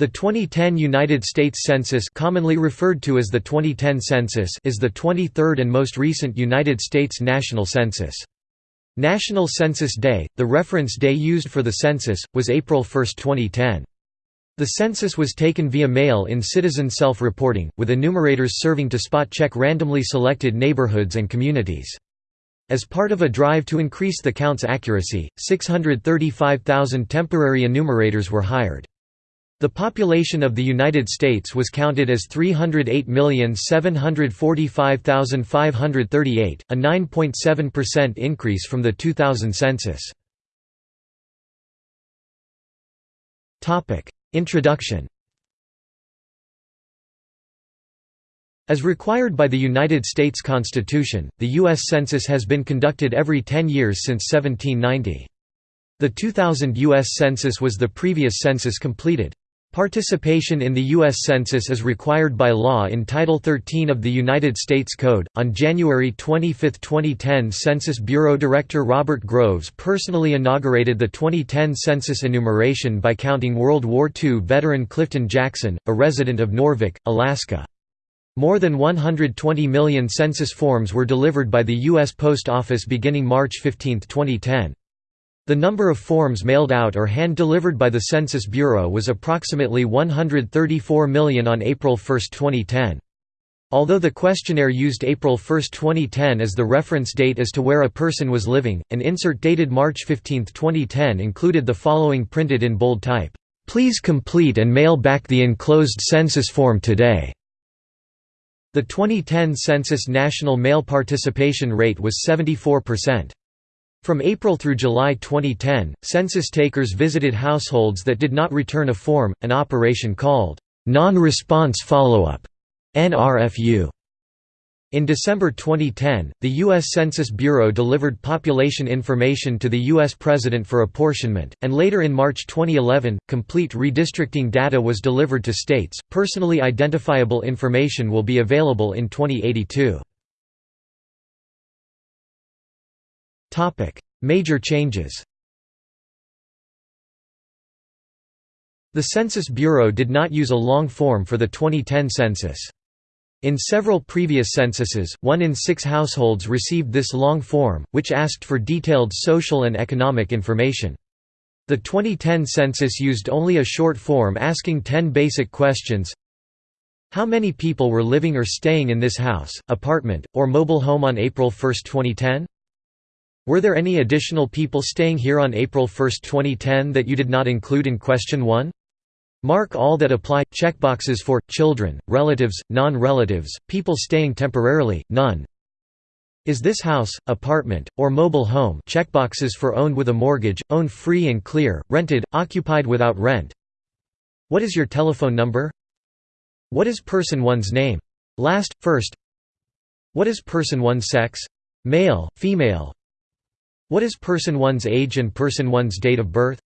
The 2010 United States Census commonly referred to as the 2010 Census is the 23rd and most recent United States national census. National Census Day, the reference day used for the census, was April 1, 2010. The census was taken via mail in citizen self-reporting, with enumerators serving to spot-check randomly selected neighborhoods and communities. As part of a drive to increase the count's accuracy, 635,000 temporary enumerators were hired. The population of the United States was counted as 308,745,538, a 9.7% increase from the 2000 census. Introduction As required by the United States Constitution, the U.S. Census has been conducted every 10 years since 1790. The 2000 U.S. Census was the previous census completed. Participation in the U.S. Census is required by law in Title 13 of the United States Code. On January 25, 2010, Census Bureau Director Robert Groves personally inaugurated the 2010 census enumeration by counting World War II veteran Clifton Jackson, a resident of Noorvik, Alaska. More than 120 million census forms were delivered by the U.S. Post Office beginning March 15, 2010. The number of forms mailed out or hand-delivered by the Census Bureau was approximately 134 million on April 1, 2010. Although the questionnaire used April 1, 2010 as the reference date as to where a person was living, an insert dated March 15, 2010 included the following printed in bold type, "'Please complete and mail back the enclosed census form today." The 2010 census national mail participation rate was 74%. From April through July 2010, census takers visited households that did not return a form, an operation called non-response follow-up (NRFU). In December 2010, the U.S. Census Bureau delivered population information to the U.S. President for apportionment, and later in March 2011, complete redistricting data was delivered to states. Personally identifiable information will be available in 2082. Major changes The Census Bureau did not use a long form for the 2010 census. In several previous censuses, one in six households received this long form, which asked for detailed social and economic information. The 2010 census used only a short form asking 10 basic questions How many people were living or staying in this house, apartment, or mobile home on April 1, 2010? Were there any additional people staying here on April 1, 2010 that you did not include in question 1? Mark all that apply. Checkboxes for children, relatives, non-relatives, people staying temporarily, none. Is this house, apartment, or mobile home checkboxes for owned with a mortgage, owned free and clear, rented, occupied without rent. What is your telephone number? What is person one's name? Last, first. What is person one's sex? Male, female, what is person one's age and person one's date of birth?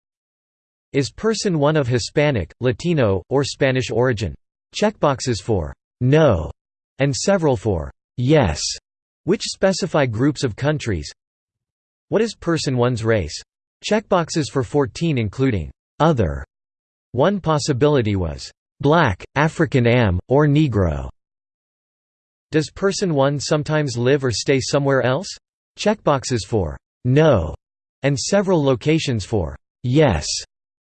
Is person one of Hispanic, Latino, or Spanish origin? Checkboxes for «no» and several for «yes», which specify groups of countries. What is person one's race? Checkboxes for 14 including «other». One possibility was «black, African Am, or Negro». Does person one sometimes live or stay somewhere else? Checkboxes for no, and several locations for yes.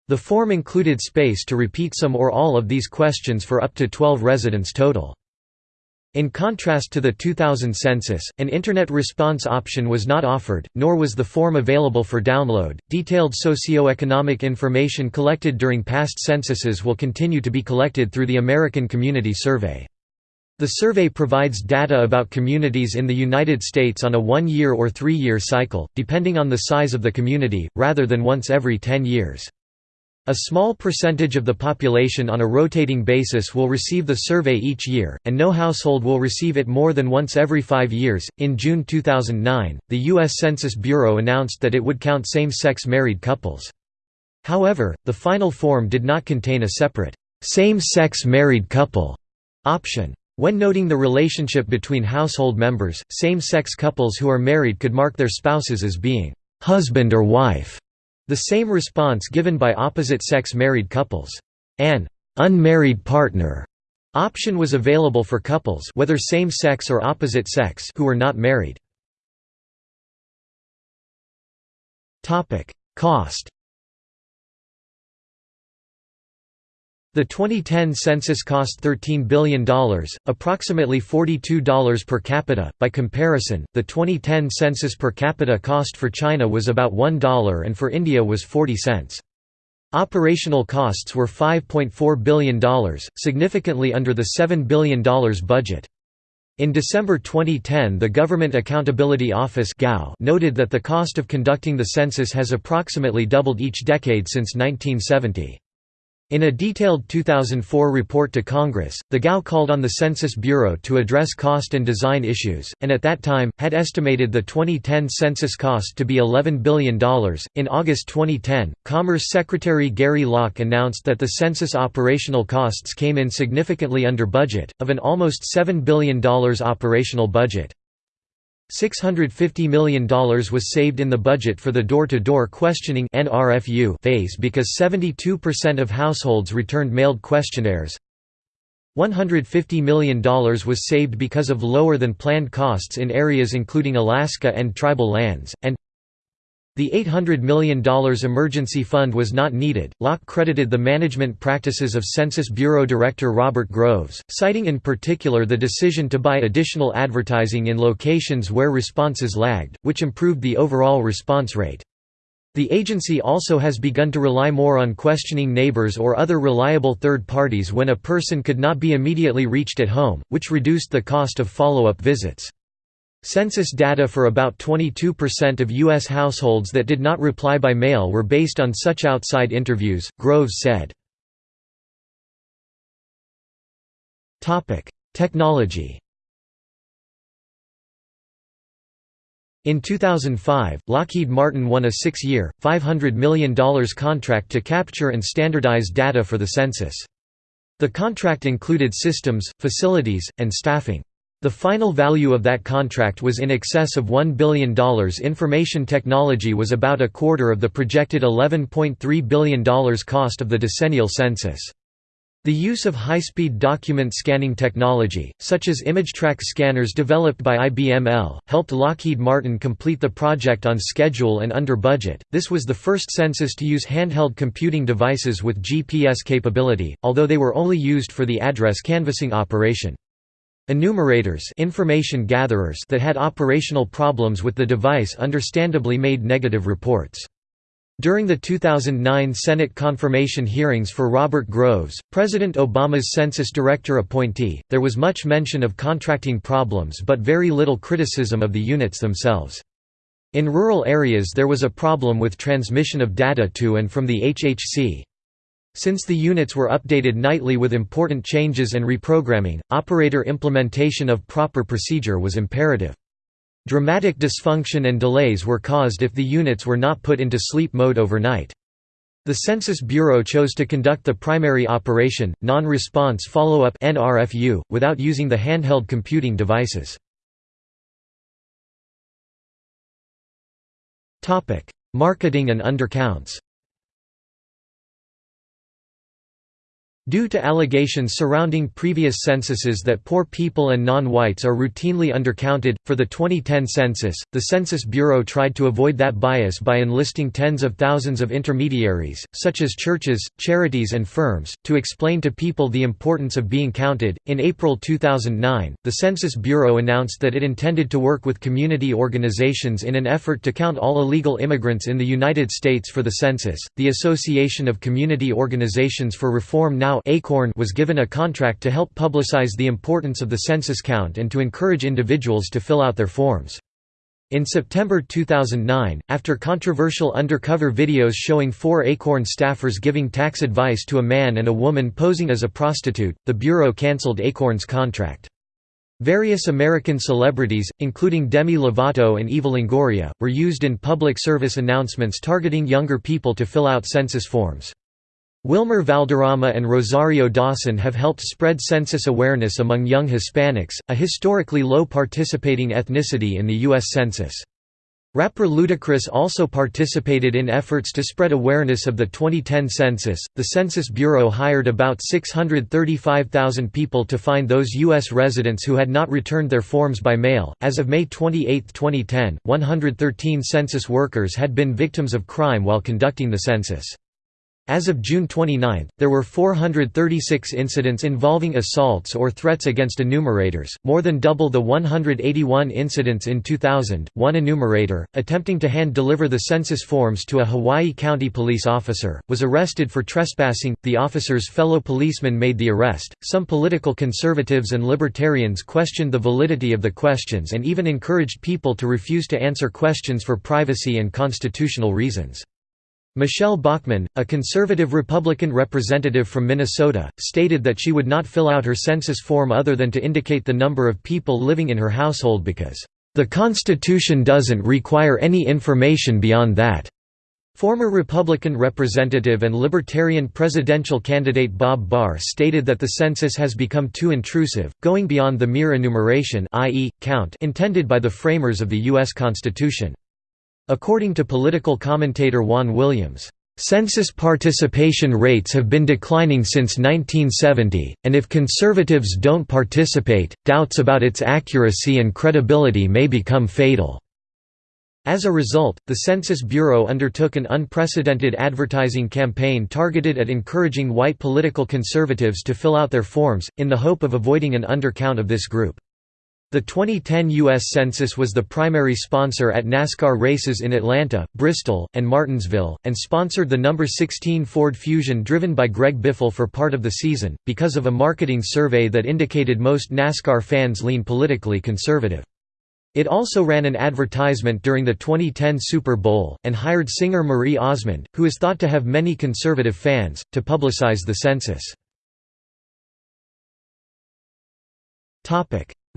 The form included space to repeat some or all of these questions for up to 12 residents total. In contrast to the 2000 census, an Internet response option was not offered, nor was the form available for download. Detailed socioeconomic information collected during past censuses will continue to be collected through the American Community Survey. The survey provides data about communities in the United States on a one-year or three-year cycle, depending on the size of the community, rather than once every 10 years. A small percentage of the population on a rotating basis will receive the survey each year, and no household will receive it more than once every five years. In June 2009, the U.S. Census Bureau announced that it would count same sex married couples. However, the final form did not contain a separate, same sex married couple option. When noting the relationship between household members, same-sex couples who are married could mark their spouses as being husband or wife, the same response given by opposite-sex married couples. An unmarried partner option was available for couples whether same-sex or opposite sex who were not married. Cost The 2010 census cost $13 billion, approximately $42 per capita. By comparison, the 2010 census per capita cost for China was about $1 and for India was 40 cents. Operational costs were $5.4 billion, significantly under the $7 billion budget. In December 2010 the Government Accountability Office noted that the cost of conducting the census has approximately doubled each decade since 1970. In a detailed 2004 report to Congress, the GAO called on the Census Bureau to address cost and design issues, and at that time, had estimated the 2010 census cost to be $11 billion. In August 2010, Commerce Secretary Gary Locke announced that the census operational costs came in significantly under budget, of an almost $7 billion operational budget. $650 million was saved in the budget for the door-to-door -door questioning phase because 72% of households returned mailed questionnaires. $150 million was saved because of lower than planned costs in areas including Alaska and tribal lands, and the $800 million emergency fund was not needed. Locke credited the management practices of Census Bureau Director Robert Groves, citing in particular the decision to buy additional advertising in locations where responses lagged, which improved the overall response rate. The agency also has begun to rely more on questioning neighbors or other reliable third parties when a person could not be immediately reached at home, which reduced the cost of follow-up visits. Census data for about 22% of U.S. households that did not reply by mail were based on such outside interviews, Groves said. Technology In 2005, Lockheed Martin won a six-year, $500 million contract to capture and standardize data for the census. The contract included systems, facilities, and staffing. The final value of that contract was in excess of $1 billion. Information technology was about a quarter of the projected $11.3 billion cost of the decennial census. The use of high-speed document scanning technology, such as ImageTrac scanners developed by IBML, helped Lockheed Martin complete the project on schedule and under budget. This was the first census to use handheld computing devices with GPS capability, although they were only used for the address canvassing operation. Enumerators information gatherers that had operational problems with the device understandably made negative reports. During the 2009 Senate confirmation hearings for Robert Groves, President Obama's census director appointee, there was much mention of contracting problems but very little criticism of the units themselves. In rural areas there was a problem with transmission of data to and from the HHC. Since the units were updated nightly with important changes and reprogramming, operator implementation of proper procedure was imperative. Dramatic dysfunction and delays were caused if the units were not put into sleep mode overnight. The Census Bureau chose to conduct the primary operation, non-response follow-up without using the handheld computing devices. Marketing and undercounts Due to allegations surrounding previous censuses that poor people and non-whites are routinely undercounted, for the 2010 census, the Census Bureau tried to avoid that bias by enlisting tens of thousands of intermediaries, such as churches, charities and firms, to explain to people the importance of being counted. In April 2009, the Census Bureau announced that it intended to work with community organizations in an effort to count all illegal immigrants in the United States for the census. The Association of Community Organizations for Reform now ACORN was given a contract to help publicize the importance of the census count and to encourage individuals to fill out their forms. In September 2009, after controversial undercover videos showing four ACORN staffers giving tax advice to a man and a woman posing as a prostitute, the Bureau cancelled ACORN's contract. Various American celebrities, including Demi Lovato and Eva Longoria, were used in public service announcements targeting younger people to fill out census forms. Wilmer Valderrama and Rosario Dawson have helped spread census awareness among young Hispanics, a historically low participating ethnicity in the U.S. Census. Rapper Ludacris also participated in efforts to spread awareness of the 2010 census. The Census Bureau hired about 635,000 people to find those U.S. residents who had not returned their forms by mail. As of May 28, 2010, 113 census workers had been victims of crime while conducting the census. As of June 29, there were 436 incidents involving assaults or threats against enumerators, more than double the 181 incidents in 2000. One enumerator, attempting to hand deliver the census forms to a Hawaii County police officer, was arrested for trespassing. The officer's fellow policeman made the arrest. Some political conservatives and libertarians questioned the validity of the questions and even encouraged people to refuse to answer questions for privacy and constitutional reasons. Michele Bachmann, a conservative Republican representative from Minnesota, stated that she would not fill out her census form other than to indicate the number of people living in her household because, "...the Constitution doesn't require any information beyond that." Former Republican representative and Libertarian presidential candidate Bob Barr stated that the census has become too intrusive, going beyond the mere enumeration i.e., count intended by the framers of the U.S. Constitution. According to political commentator Juan Williams, Census participation rates have been declining since 1970, and if conservatives don't participate, doubts about its accuracy and credibility may become fatal. As a result, the Census Bureau undertook an unprecedented advertising campaign targeted at encouraging white political conservatives to fill out their forms, in the hope of avoiding an undercount of this group. The 2010 U.S. Census was the primary sponsor at NASCAR races in Atlanta, Bristol, and Martinsville, and sponsored the number 16 Ford Fusion driven by Greg Biffle for part of the season, because of a marketing survey that indicated most NASCAR fans lean politically conservative. It also ran an advertisement during the 2010 Super Bowl, and hired singer Marie Osmond, who is thought to have many conservative fans, to publicize the census.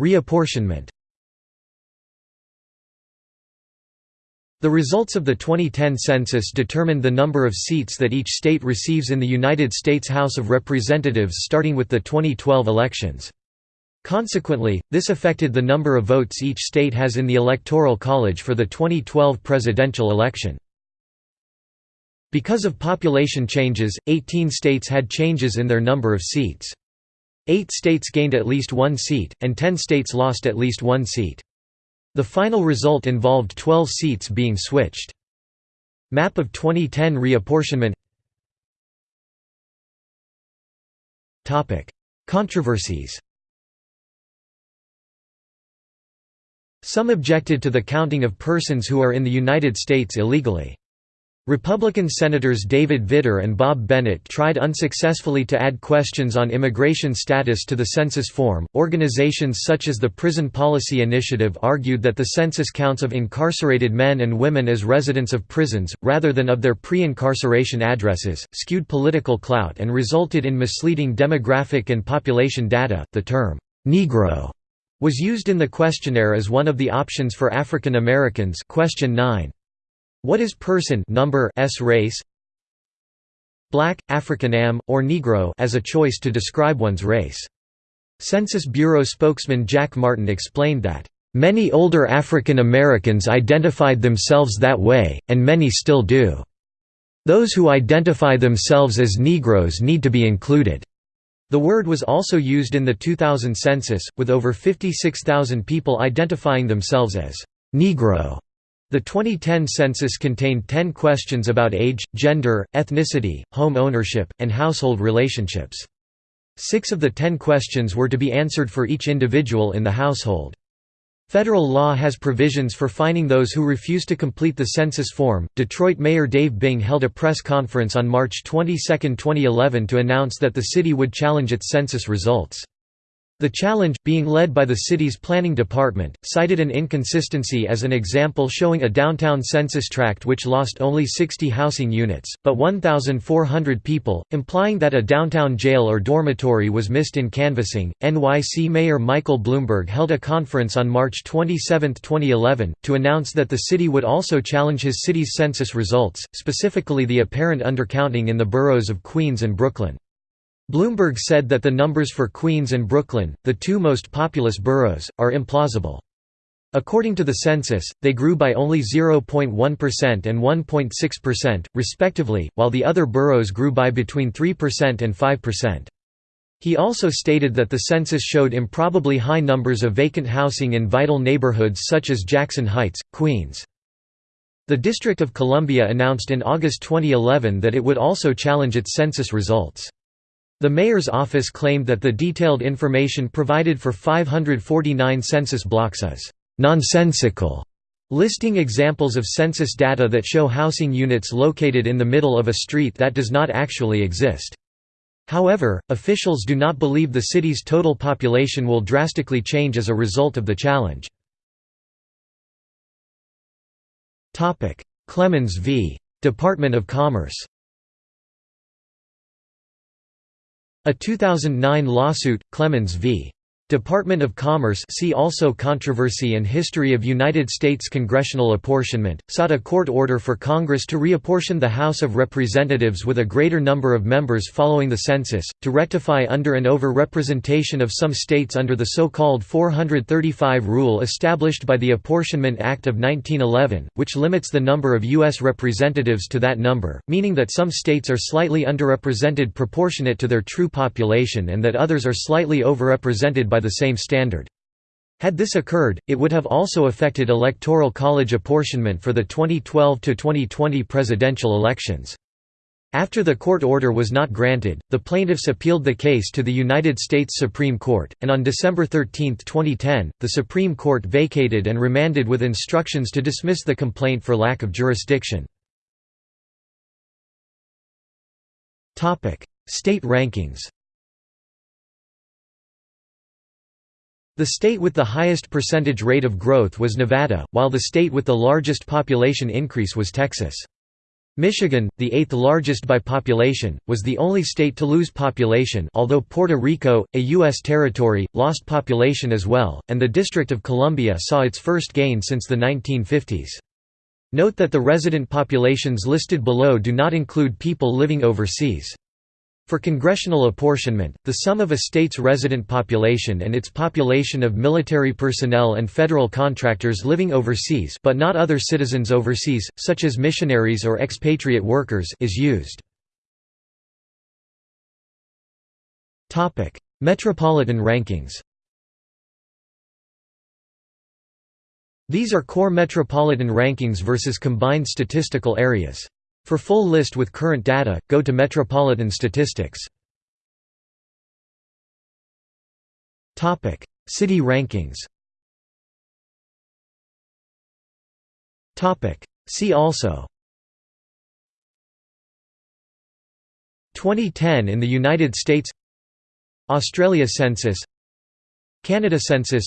Reapportionment The results of the 2010 census determined the number of seats that each state receives in the United States House of Representatives starting with the 2012 elections. Consequently, this affected the number of votes each state has in the Electoral College for the 2012 presidential election. Because of population changes, 18 states had changes in their number of seats. Eight states gained at least one seat, and ten states lost at least one seat. The final result involved 12 seats being switched. Map of 2010 reapportionment Controversies Some objected to the counting of persons who are in the United States illegally. Republican Senators David Vitter and Bob Bennett tried unsuccessfully to add questions on immigration status to the census form. Organizations such as the Prison Policy Initiative argued that the census counts of incarcerated men and women as residents of prisons, rather than of their pre incarceration addresses, skewed political clout and resulted in misleading demographic and population data. The term, Negro, was used in the questionnaire as one of the options for African Americans. Question 9. What is person number s race? Black, African-Am, or Negro as a choice to describe one's race. Census Bureau spokesman Jack Martin explained that, "...many older African Americans identified themselves that way, and many still do. Those who identify themselves as Negroes need to be included." The word was also used in the 2000 census, with over 56,000 people identifying themselves as Negro. The 2010 census contained 10 questions about age, gender, ethnicity, home ownership, and household relationships. Six of the ten questions were to be answered for each individual in the household. Federal law has provisions for fining those who refuse to complete the census form. Detroit Mayor Dave Bing held a press conference on March 22, 2011 to announce that the city would challenge its census results. The challenge, being led by the city's planning department, cited an inconsistency as an example showing a downtown census tract which lost only 60 housing units, but 1,400 people, implying that a downtown jail or dormitory was missed in canvassing. NYC Mayor Michael Bloomberg held a conference on March 27, 2011, to announce that the city would also challenge his city's census results, specifically the apparent undercounting in the boroughs of Queens and Brooklyn. Bloomberg said that the numbers for Queens and Brooklyn, the two most populous boroughs, are implausible. According to the census, they grew by only 0.1% and 1.6%, respectively, while the other boroughs grew by between 3% and 5%. He also stated that the census showed improbably high numbers of vacant housing in vital neighborhoods such as Jackson Heights, Queens. The District of Columbia announced in August 2011 that it would also challenge its census results. The mayor's office claimed that the detailed information provided for 549 census blocks is nonsensical, listing examples of census data that show housing units located in the middle of a street that does not actually exist. However, officials do not believe the city's total population will drastically change as a result of the challenge. Clemens v. Department of Commerce A 2009 lawsuit, Clemens v. Department of Commerce see also Controversy and History of United States Congressional Apportionment, sought a court order for Congress to reapportion the House of Representatives with a greater number of members following the census, to rectify under and over-representation of some states under the so-called 435 rule established by the Apportionment Act of 1911, which limits the number of U.S. representatives to that number, meaning that some states are slightly underrepresented proportionate to their true population and that others are slightly overrepresented by the same standard. Had this occurred, it would have also affected Electoral College apportionment for the 2012–2020 presidential elections. After the court order was not granted, the plaintiffs appealed the case to the United States Supreme Court, and on December 13, 2010, the Supreme Court vacated and remanded with instructions to dismiss the complaint for lack of jurisdiction. State rankings The state with the highest percentage rate of growth was Nevada, while the state with the largest population increase was Texas. Michigan, the eighth largest by population, was the only state to lose population although Puerto Rico, a U.S. territory, lost population as well, and the District of Columbia saw its first gain since the 1950s. Note that the resident populations listed below do not include people living overseas. For congressional apportionment, the sum of a state's resident population and its population of military personnel and federal contractors living overseas but not other citizens overseas, such as missionaries or expatriate workers is used. Metropolitan rankings These are core metropolitan rankings versus combined statistical areas. For full list with current data, go to Metropolitan Statistics. City rankings. See also. 2010 in the United States. Australia Census. Canada Census.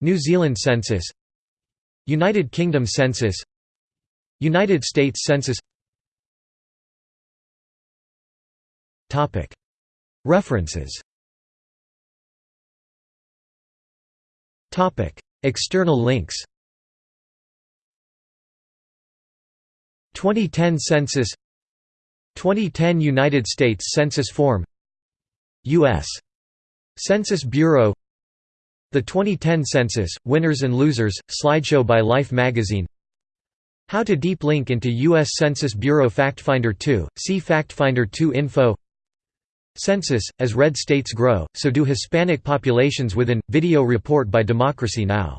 New Zealand Census. United Kingdom Census United States Census. References. External links. 2010 Census. 2010 United States Census Form. U.S. Census Bureau. The 2010 Census, Winners and Losers, slideshow by Life magazine How to deep link into U.S. Census Bureau FactFinder 2, see FactFinder 2 info Census, as red states grow, so do Hispanic populations within, video report by Democracy Now!